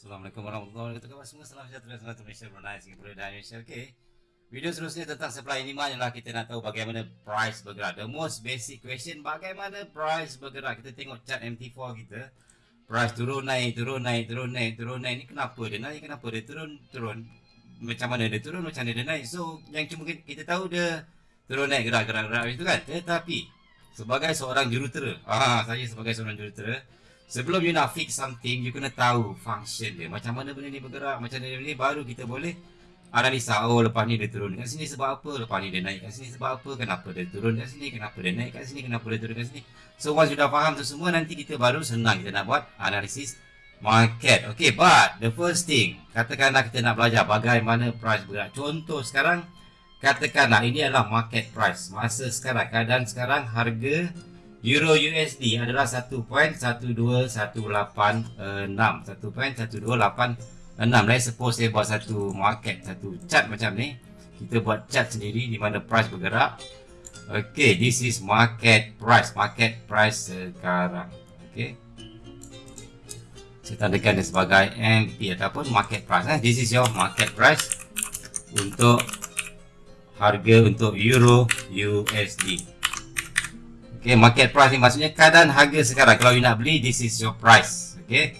Assalamualaikum warahmatullahi wabarakatuh Semua salam sejahtera Selamat Malaysia Brunei Singapura dan Malaysia Okay Video seterusnya tentang supply demand ialah kita nak tahu bagaimana price bergerak. The most basic question bagaimana price bergerak. Kita tengok chart MT4 kita. Price turun naik, turun naik, turun naik, turun naik. Ni kenapa dia naik? Kenapa dia turun? Turun. Macam mana dia turun? Macam mana dia naik? So yang cuma kita tahu dia turun naik gerak gerak gerak itu kan. Tetapi sebagai seorang jurutera, ah saya sebagai seorang jurutera, sebelum you nak fix something, you kena tahu function dia. Macam mana benda ni bergerak, macam mana benda ni baru kita boleh analisa oh lepas ni dia turun kat sini sebab apa lepas ni dia naik kat sini sebab apa kenapa dia turun kat sini kenapa dia naik kat sini kenapa dia turun kat sini. So once sudah faham tu semua nanti kita baru senang kita nak buat analisis market. Okay but the first thing katakanlah kita nak belajar bagaimana price bergerak. Contoh sekarang katakanlah ini adalah market price. Masa sekarang keadaan sekarang harga Euro USD adalah 1.1218 1.1286 enam. Let's suppose saya buat satu market satu chart macam ni. Kita buat chart sendiri di mana price bergerak. Okay this is market price. Market price sekarang. Okay. Saya tandakan dia sebagai MP ataupun market price eh. this is your market price untuk harga untuk euro USD okay market price ni maksudnya keadaan harga sekarang. Kalau you nak beli this is your price. Okay?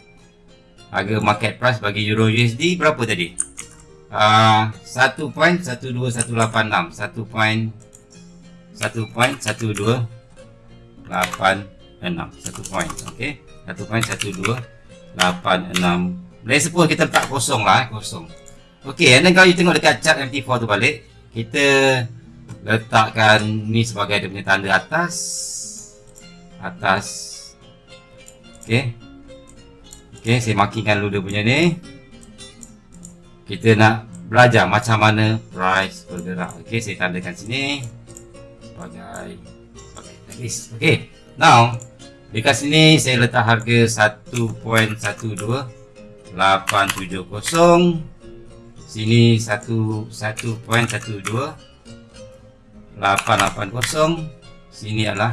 Harga market price bagi euro USD berapa tadi? Uh, 1.12186 1.12186 1 point okay? 1.1286 Let's suppose kita letak kosong lah eh, kosong. Okay, and then kalau you tengok dekat chart MT4 tu balik Kita letakkan ni sebagai dia punya tanda atas Atas Okay Okey, saya markingkan dulu dia punya ni. Kita nak belajar macam mana price bergerak. Okey, saya tandakan sini sebagai sebagai list. Okey. Now, dekat sini saya letak harga 1.12870. Sini 1 1.12 880. Sini adalah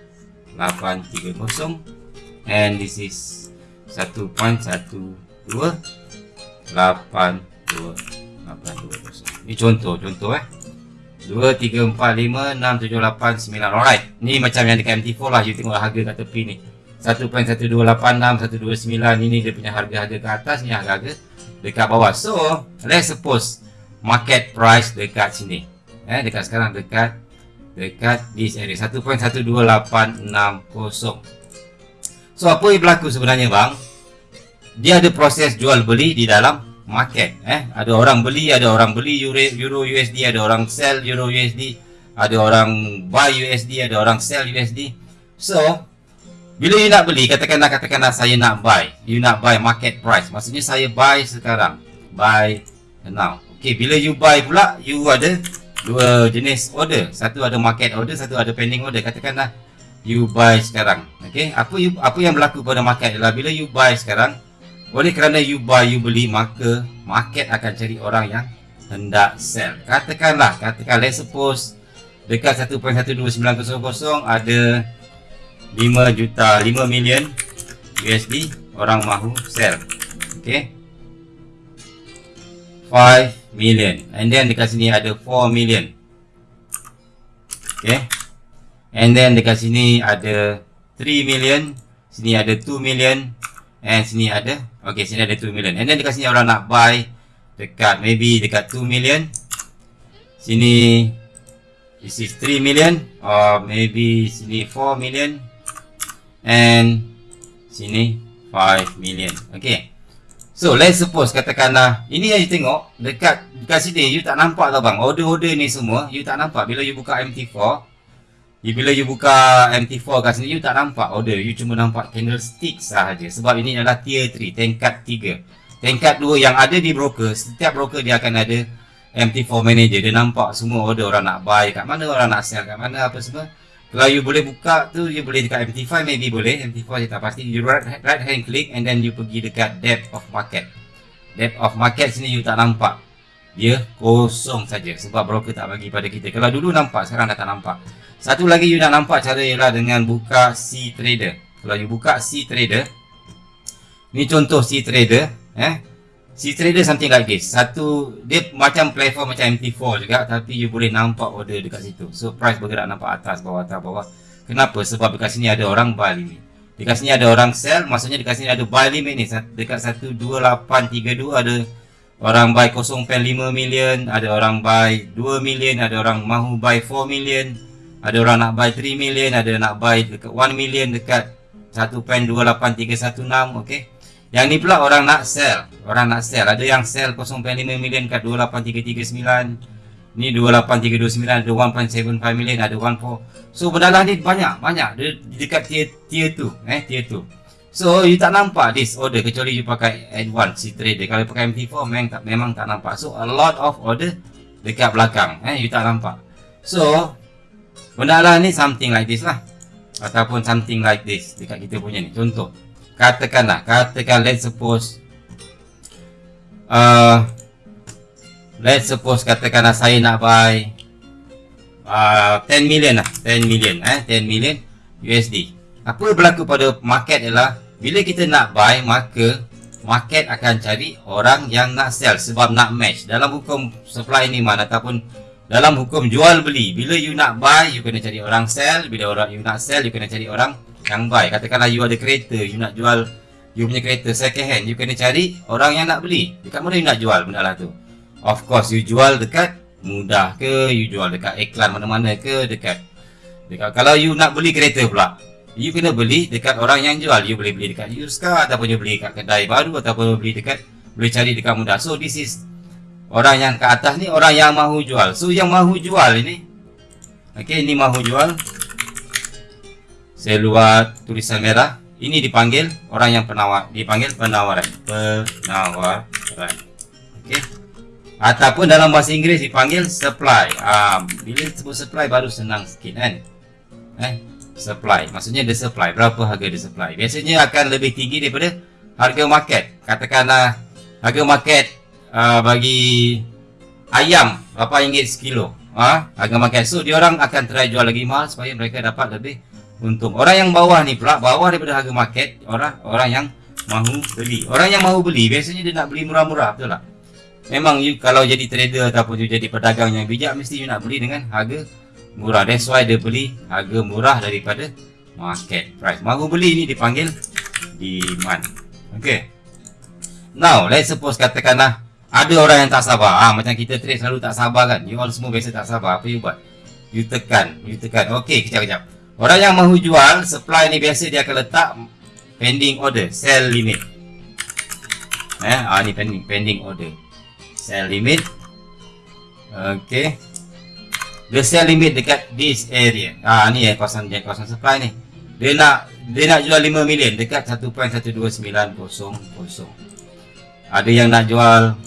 1.12830 and this is 1.1282820 Ini contoh, contoh eh. 2, 3, 4, 5, 6, 7, 8, 9 Alright, ni macam yang dekat MT4 lah You tengok harga kat tepi ni. 1.1286, 129 Ini dia punya harga-harga ke atas Ni harga-harga dekat bawah. So, let's suppose Market price dekat sini. Eh, Dekat sekarang, dekat Dekat this area 1.12860 So apa yang berlaku sebenarnya bang? Dia ada proses jual beli di dalam market. Eh, ada orang beli, ada orang beli Euro, Euro USD, ada orang sell Euro USD, ada orang buy USD, ada orang sell USD. So bila you nak beli, katakanlah katakanlah saya nak buy, you nak buy market price. Maksudnya saya buy sekarang, buy now. Okay, bila you buy pula, you ada dua jenis order. Satu ada market order, satu ada pending order. Katakanlah you buy sekarang. Okey, apa you apa yang berlaku pada market adalah bila you buy sekarang, oleh kerana you buy you beli maka market akan cari orang yang hendak sell. Katakanlah, katakan let's suppose dekat 1.12900 ada 5 juta 5 million USD orang mahu sell. Okey. 5 million. And then dekat sini ada 4 million. Okey. And then dekat sini ada 3 million. Sini ada 2 million. And sini ada Okay sini ada 2 million. And then dekat sini orang nak buy Dekat maybe dekat 2 million. Sini This is 3 million Or maybe sini 4 million. And Sini 5 million. Okay So let's suppose katakanlah Ini yang you tengok Dekat dekat sini you tak nampak tau bang Order-order ni semua You tak nampak Bila you buka MT4 You, bila you buka MT4 kat sini, you tak nampak order. You cuma nampak candlestick sahaja. Sebab ini adalah tier 3, tingkat 3. tingkat dua yang ada di broker setiap broker dia akan ada MT4 manager dia nampak semua order orang nak buy kat mana orang nak sell kat mana apa semua kalau you boleh buka tu you boleh dekat MT5 maybe boleh. MT4 saya tak pasti. You right, right hand click and then you pergi dekat depth of market. Depth of market sini you tak nampak. Dia kosong saja sebab broker tak bagi pada kita. Kalau dulu nampak sekarang dah tak nampak. Satu lagi you nak nampak cara ialah dengan buka C trader. Kalau you buka C trader ni contoh C trader eh C trader something like this. Satu dia macam platform macam MT4 juga tapi you boleh nampak order dekat situ. So price bergerak nampak atas bawah atas bawah. Kenapa? Sebab dekat sini ada orang buy limit. Dekat sini ada orang sell maksudnya dekat sini ada buy limit ni. Dekat 12832 ada orang buy 0.5 million, ada orang buy 2 million, ada orang mahu buy 4 million, ada orang nak buy 3 million, ada nak buy dekat 1 million dekat 1.28316, okey. Yang ni pula orang nak sell, orang nak sell. Ada yang sell 0.5 million kat 28339. Ni 28329 ada 1.75 million, ada 1.4. So berdalam ni banyak, banyak dia dekat tier tier tu, eh tier tu. So you tak nampak this order kecuali you pakai advance si trader. Kalau pakai MT4 memang tak memang tak nampak. So a lot of order dekat belakang eh you tak nampak. So benda lah ni something like this lah. Ataupun something like this dekat kita punya ni. Contoh. Katakanlah, katakan let's suppose uh, let's suppose katakanlah saya nak buy uh, 10 million lah, 10 million eh, 10 million USD apa berlaku pada market ialah bila kita nak buy maka market akan cari orang yang nak sell sebab nak match. Dalam hukum supply ni mana ataupun dalam hukum jual beli. Bila you nak buy you kena cari orang sell. Bila orang you nak sell you kena cari orang yang buy katakanlah you ada kereta you nak jual you punya kereta second hand you kena cari orang yang nak beli. Dekat mana you nak jual benda lah tu? Of course you jual dekat mudah ke you jual dekat iklan mana-mana ke dekat dekat kalau you nak beli kereta pula You kena beli dekat orang yang jual. You boleh beli dekat Yuska Ataupun you beli dekat kedai baru Ataupun you beli dekat Boleh cari dekat mudah. So this is Orang yang ke atas ni Orang yang mahu jual. So yang mahu jual ini Okay ini mahu jual Saya luar tulisan merah Ini dipanggil Orang yang penawar Dipanggil penawaran Penawaran Okay Ataupun dalam bahasa Inggeris dipanggil supply. Ah, bila sebut supply baru senang sikit kan. Eh, supply. Maksudnya the supply. Berapa harga the supply. Biasanya akan lebih tinggi daripada harga market. Katakanlah harga market uh, bagi ayam berapa ringgit sekilo. Ha? Harga market. So, dia orang akan try jual lagi mahal supaya mereka dapat lebih untung. Orang yang bawah ni pula, bawah daripada harga market, orang orang yang mahu beli. Orang yang mahu beli, biasanya dia nak beli murah-murah. Betul tak? Memang you kalau jadi trader ataupun you jadi pedagang yang bijak, mesti you nak beli dengan harga murah. That's why dia beli harga murah daripada market price. Mahu beli ni dipanggil demand. Ok now let's suppose katakanlah ada orang yang tak sabar. Ah macam kita trade selalu tak sabar kan? You all semua biasa tak sabar. Apa you buat? You tekan you tekan. Ok kejap kejap orang yang mahu jual supply ni biasa dia akan letak pending order sell limit eh ah ni pending pending order sell limit ok dia sell limit dekat this area. Ah ni eh kawasan kawasan supply ni. Dia nak dia nak jual 5 million dekat 1.12900. Ada yang nak jual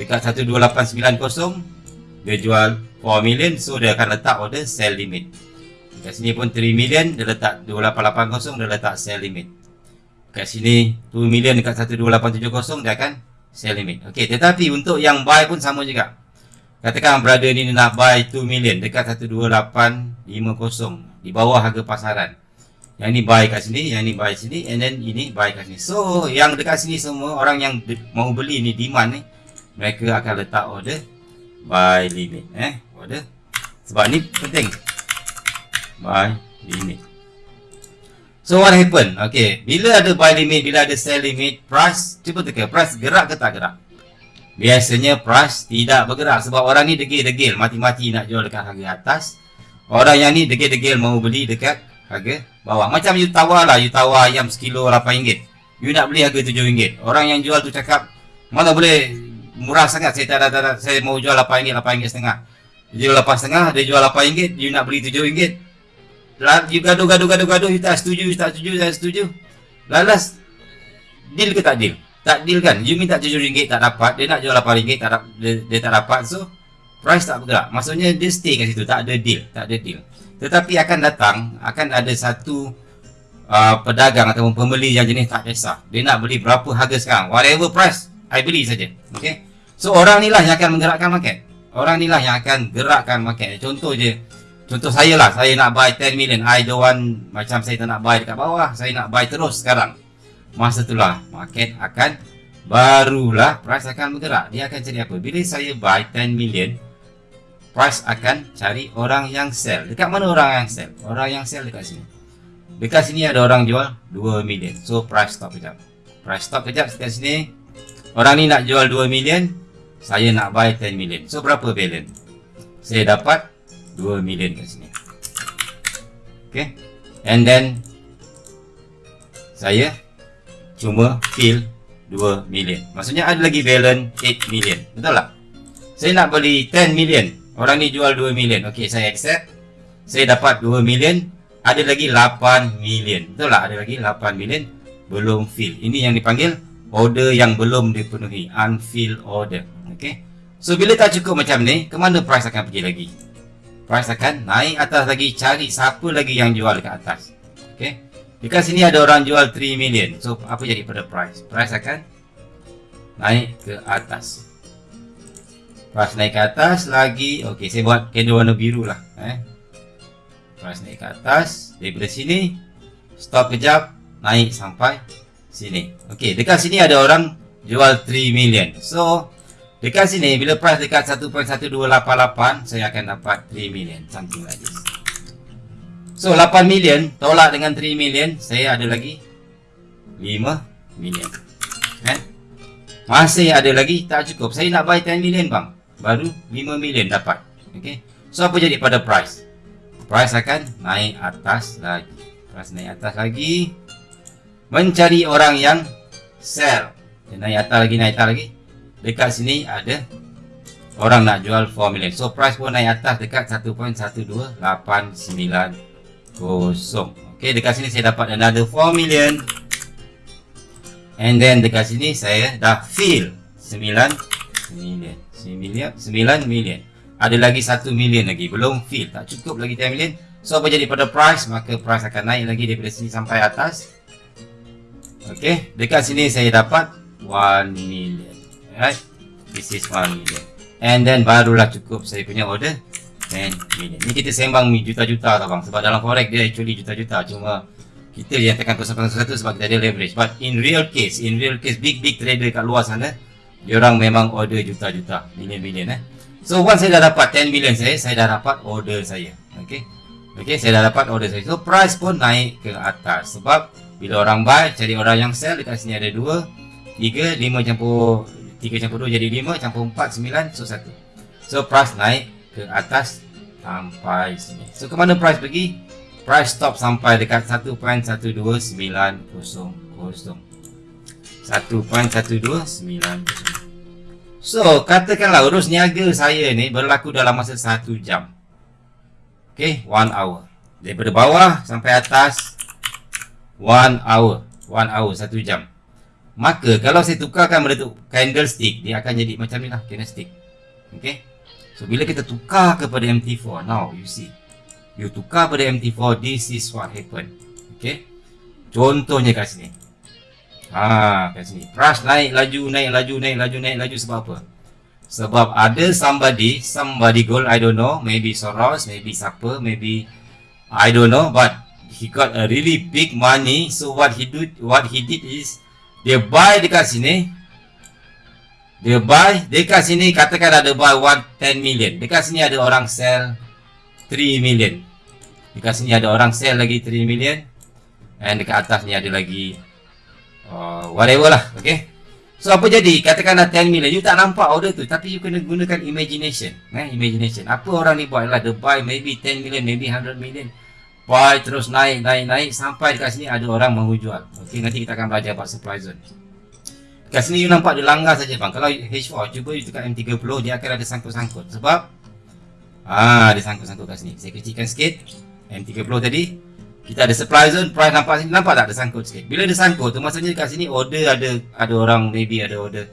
dekat 12890. Dia jual 4 million so dia akan letak order sell limit. Dekat sini pun 3 million dia letak 2880 dia letak sell limit. Dekat sini 2 million dekat 12870 dia akan sell limit. Okey tetapi untuk yang buy pun sama juga. Katakan brother ni nak buy 2 million dekat 12850 di bawah harga pasaran. Yang ni buy kat sini, yang ni buy sini and then ini buy kat sini. So, yang dekat sini semua orang yang mau beli ni demand ni mereka akan letak order buy limit eh order. Sebab ni penting. Buy limit. So what happen? Okay, bila ada buy limit, bila ada sell limit, price cuba teka, price gerak ke tak gerak? Biasanya price tidak bergerak sebab orang ni degil-degil mati-mati nak jual dekat harga atas. Orang yang ni degil-degil mau beli dekat harga bawah. Macam you tawar lah, you tawar ayam sekilo RM8. You nak beli harga RM7. Orang yang jual tu cakap, mana boleh murah sangat saya tak ada, saya mau jual RM8, RM8 setengah. Dia jual RM8 setengah, dia jual RM8, you nak beli RM7. You gaduh-gaduh-gaduh-gaduh, you tak setuju, you tak setuju, you tak setuju. Lalas, deal ke tak deal? Tak deal kan? You minta RM7 tak dapat, dia nak jual RM8 tak dapat, dia, dia tak dapat. So, price tak bergerak. Maksudnya dia stay kat situ, tak ada deal, tak ada deal. Tetapi akan datang, akan ada satu uh, pedagang ataupun pembeli yang jenis tak kisah. Dia nak beli berapa harga sekarang. Whatever price, I beli saja. Okay? So, orang ni lah yang akan menggerakkan market. Orang ni lah yang akan gerakkan market. Contoh je, contoh saya lah, saya nak buy 10 million. I don't want, macam saya tak nak buy dekat bawah, saya nak buy terus sekarang. Masa itulah market akan barulah price akan bergerak. Dia akan cari apa? Bila saya buy 10 million price akan cari orang yang sell. Dekat mana orang yang sell? Orang yang sell dekat sini. Dekat sini ada orang jual 2 million. So price stop kejap. Price stop kejap dekat sini. Orang ni nak jual 2 million saya nak buy 10 million. So berapa balance? Saya dapat 2 million kat sini okay and then saya cuma fill 2 million. Maksudnya ada lagi balance 8 million. Betul tak? Saya nak beli 10 million. Orang ni jual 2 million. Okey, saya accept. Saya dapat 2 million. Ada lagi 8 million. Betul tak? Ada lagi 8 million. Belum fill. Ini yang dipanggil order yang belum dipenuhi. Unfilled order. Okey. So, bila tak cukup macam ni, ke mana price akan pergi lagi? Price akan naik atas lagi. Cari siapa lagi yang jual ke atas. Okey. Dekat sini ada orang jual 3 million. So, apa jadi pada price? Price akan naik ke atas. Price naik ke atas lagi. Okey, saya buat candle warna biru lah. Eh. Price naik ke atas. Daripada sini, stop kejap. Naik sampai sini. Okey, dekat sini ada orang jual 3 million. So, dekat sini, bila price dekat 1.1288, saya akan dapat 3 million. Something like this. So 8 million tolak dengan 3 million saya ada lagi 5 million. Eh? Masih ada lagi tak cukup. Saya nak buy 10 million bang. Baru 5 million dapat. Okay. So apa jadi pada price? Price akan naik atas lagi. Price naik atas lagi. Mencari orang yang sell. Dia naik atas lagi, naik atas lagi. Dekat sini ada orang nak jual 4 million. So price pun naik atas dekat 1.1289 kosong. Okey, dekat sini saya dapat another 4 million. And then dekat sini saya dah fill 9 million. 9 million, 9 million. Ada lagi 1 million lagi, belum fill. Tak cukup lagi 10 million. So apa jadi pada price? Maka price akan naik lagi daripada sini sampai atas. Okey, dekat sini saya dapat 1 million. Right? This is 1 million. And then barulah cukup saya punya order 10 million. Ni kita sembang juta-juta tau bang. Sebab dalam forex dia actually juta-juta. Cuma kita yang tekan kosong satu sebab kita ada leverage. But in real case, in real case, big big trader kat luar sana, diorang memang order juta-juta, million-million eh. So once saya dah dapat 10 million saya, saya dah dapat order saya. Okay. Okay, saya dah dapat order saya. So price pun naik ke atas. Sebab bila orang buy, cari orang yang sell, dekat sini ada 2, 3, 5 campur 3 campur 2 jadi 5, campur 4, 9, so 1. So price naik ke atas sampai sini. So ke mana price pergi? Price stop sampai dekat 1.12900. 1.12900. So katakanlah urus niaga saya ni berlaku dalam masa 1 jam. Okay, 1 hour. Daripada bawah sampai atas 1 hour. 1 hour, 1 jam. Maka kalau saya tukarkan bentuk candlestick, dia akan jadi macam ni lah candlestick. Okay. So bila kita tukar kepada MT4 Now you see. You tukar pada MT4 This is what happen. Okay Contohnya kat sini. Ha kat sini. Price naik laju naik laju naik laju naik laju sebab apa? Sebab ada somebody Somebody gold I don't know Maybe Soros Maybe siapa Maybe I don't know But He got a really big money So what he do What he did is Dia buy dekat sini dia buy dekat sini katakan ada buy 1 10 million. Dekat sini ada orang sell 3 million. Dekat sini ada orang sell lagi 3 million. And dekat atas ni ada lagi uh, whatever lah, okay? So apa jadi? Katakanlah 10 million. You tak nampak order tu tapi you kena gunakan imagination. Eh, imagination. Apa orang ni buat lah? The buy maybe 10 million, maybe 100 million. Buy terus naik, naik, naik sampai dekat sini ada orang mahu jual. Okay, nanti kita akan belajar about supply zone. Kat sini you nampak dia langgar saja bang. Kalau H4 cuba you tekan M30 dia akan ada sangkut-sangkut. Sebab ah dia sangkut-sangkut kat sini. Saya kecilkan sikit. M30 tadi kita ada supply zone price nampak sini nampak tak ada sangkut sikit bila ada sangkut tu maksudnya kat sini order ada ada orang maybe ada order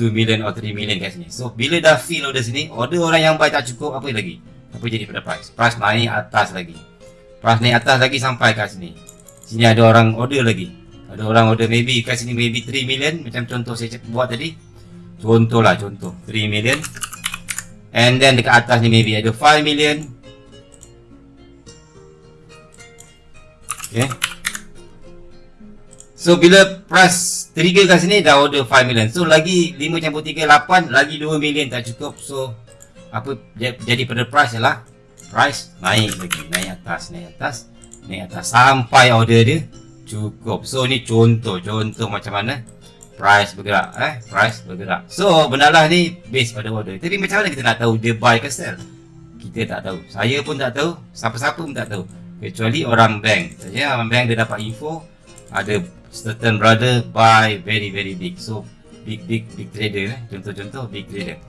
2 million or 3 million kat sini so bila dah fill order sini order orang yang buy tak cukup apa lagi apa jadi pada price price naik atas lagi price naik atas lagi sampai kat sini. Sini ada orang order lagi. Ada orang order maybe kat sini maybe 3 million macam contoh saya buat tadi. Contoh lah contoh. 3 million. And then dekat atas ni maybe ada 5 million. Okay. So bila price trigger kat sini dah order 5 million. So lagi 5 campur 3 8 lagi 2 million tak cukup. So apa jadi pada price ialah price naik lagi naik atas naik atas naik atas sampai order dia cukup. So ni contoh contoh macam mana price bergerak eh price bergerak. So benalah ni base pada order. Tapi macam mana kita nak tahu dia buy ke sell? Kita tak tahu. Saya pun tak tahu. Siapa-siapa pun tak tahu kecuali orang bank saja orang bank dia dapat info ada certain brother buy very very big so big big big trader eh contoh-contoh big trader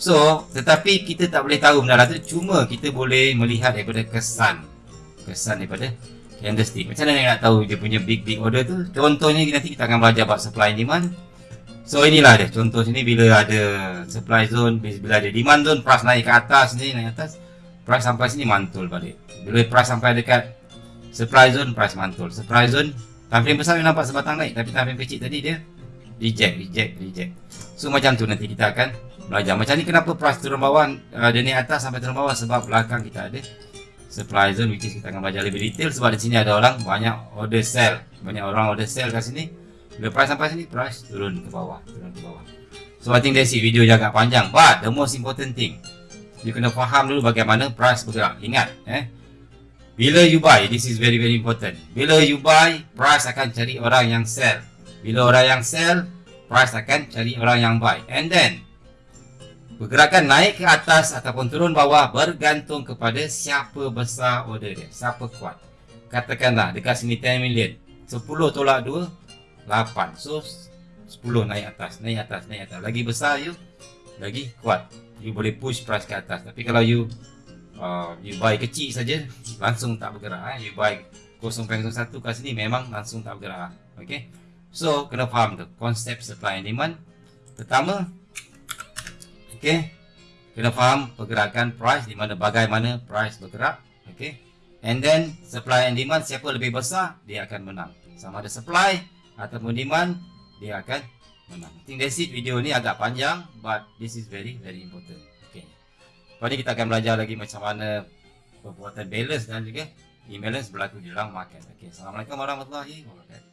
so tetapi kita tak boleh tahu benda tu cuma kita boleh melihat daripada kesan. Kesan daripada candlestick. Macam mana nak tahu dia punya big big order tu? Contohnya nanti kita akan belajar about supply and demand. So inilah dia. Contoh sini bila ada supply zone bila ada demand zone price naik ke atas ni naik atas price sampai sini mantul balik. Bila price sampai dekat supply zone price mantul. Supply zone time frame besar nampak sebatang naik tapi time kecil tadi dia reject reject reject. So macam tu nanti kita akan belajar. Macam ni kenapa price turun bawah? Uh, dia naik atas sampai turun bawah sebab belakang kita ada supply zone which is kita akan belajar lebih detail sebab di sini ada orang banyak order sell. Banyak orang order sell kat sini. Bila price sampai sini price turun ke bawah turun ke bawah. So I think that's it. Video agak panjang. But the most important thing you kena faham dulu bagaimana price bergerak. Ingat eh bila you buy, this is very very important. Bila you buy, price akan cari orang yang sell. Bila orang yang sell, price akan cari orang yang buy. And then, pergerakan naik ke atas ataupun turun bawah bergantung kepada siapa besar order dia. Siapa kuat. Katakanlah dekat sini 10 million. 10 tolak 2, 8. So, 10 naik atas, naik atas, naik atas. Lagi besar you, lagi kuat. You boleh push price ke atas. Tapi kalau you uh, you buy kecil saja langsung tak bergerak eh. you buy 0.01 kat sini memang langsung tak bergerak okay so kena faham tu konsep supply and demand pertama okay kena faham pergerakan price di mana bagaimana price bergerak? Okay and then supply and demand siapa lebih besar dia akan menang. Sama ada supply ataupun demand dia akan menang. I think that's it. Video ni agak panjang but this is very very important. Lepas ni kita akan belajar lagi macam mana perbuatan balance dan juga imbalance berlaku di dalam market. Okay. Assalamualaikum warahmatullahi wabarakatuh.